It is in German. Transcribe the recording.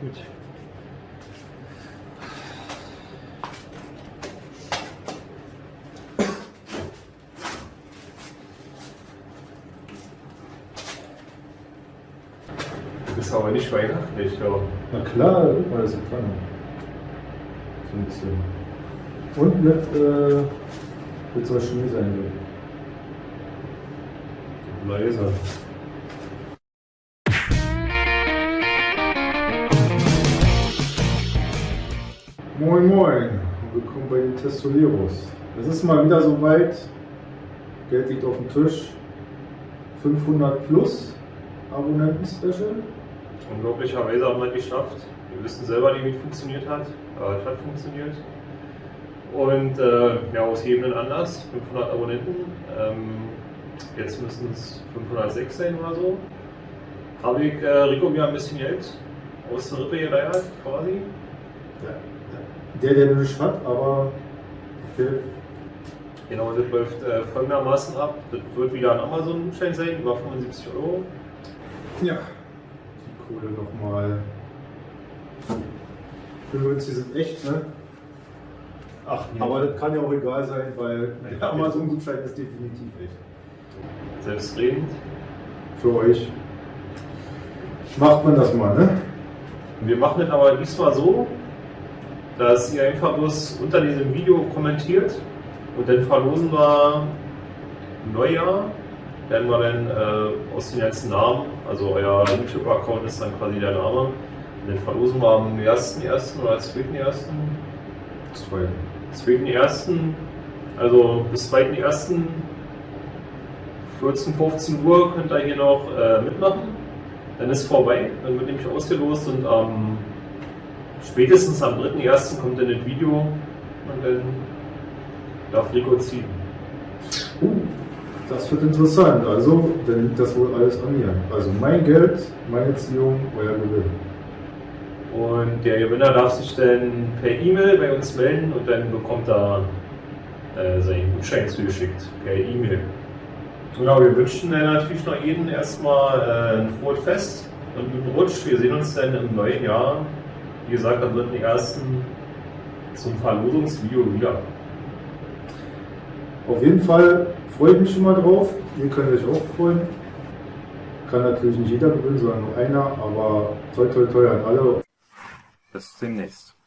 Gut. Das ist aber nicht weihnachtlich, ja. Na klar, alles in dran. So ein bisschen. Und mit, äh, mit so Schnee sein wird. Leise. Moin Moin, willkommen bei den Testoleros. Es ist mal wieder soweit, Geld liegt auf dem Tisch, 500 plus Abonnenten-Special. Unglaublicherweise haben wir es geschafft. Wir wissen selber nicht, wie es funktioniert hat. Aber es hat funktioniert. Und äh, ja, aus jedem Anlass, 500 Abonnenten. Ähm, jetzt müssen es 506 sein oder so. Habe ich äh, Rico mir ein bisschen Geld aus der Rippe geleiert, quasi. Ja. Der, der nicht hat, aber okay. Genau, das läuft äh, folgendermaßen ab. Das wird wieder ein Amazon-Gutschein sein, über 75 Euro. Ja, die Kohle nochmal. Übrigens, die sind echt, ne? Ach, Aber das kann ja auch egal sein, weil der Amazon-Gutschein ist definitiv echt. Selbstredend. Für euch. Macht man das mal, ne? Wir machen es aber diesmal so, dass ihr einfach bloß unter diesem Video kommentiert und dann verlosen wir im Neujahr, werden wir dann äh, aus den ganzen Namen, also euer YouTube-Account ist dann quasi der Name, und dann verlosen wir am 1.1. oder 2.1. Zwei. 2.1. Also bis 2.1. 14, 15 Uhr könnt ihr hier noch äh, mitmachen. Dann ist vorbei, dann wird nämlich ausgelost und am spätestens am 3.1. kommt dann das Video und dann darf Rico ziehen. Uh, das wird interessant. Also, dann liegt das wohl alles an mir. Also mein Geld, meine Ziehung, euer Gewinn. Und der Gewinner darf sich dann per E-Mail bei uns melden und dann bekommt er äh, seinen Gutschein zugeschickt per E-Mail. Genau, wir wünschen dann natürlich noch jedem erstmal äh, ein frohes Fest und einen guten Rutsch. Wir sehen uns dann im neuen Jahr, wie gesagt, am 3.1. zum Verlosungsvideo wieder. Auf jeden Fall freue ich mich schon mal drauf. Ihr könnt euch auch freuen. Kann natürlich nicht jeder gewinnen, sondern nur einer, aber toi toi toi an alle. Bis demnächst.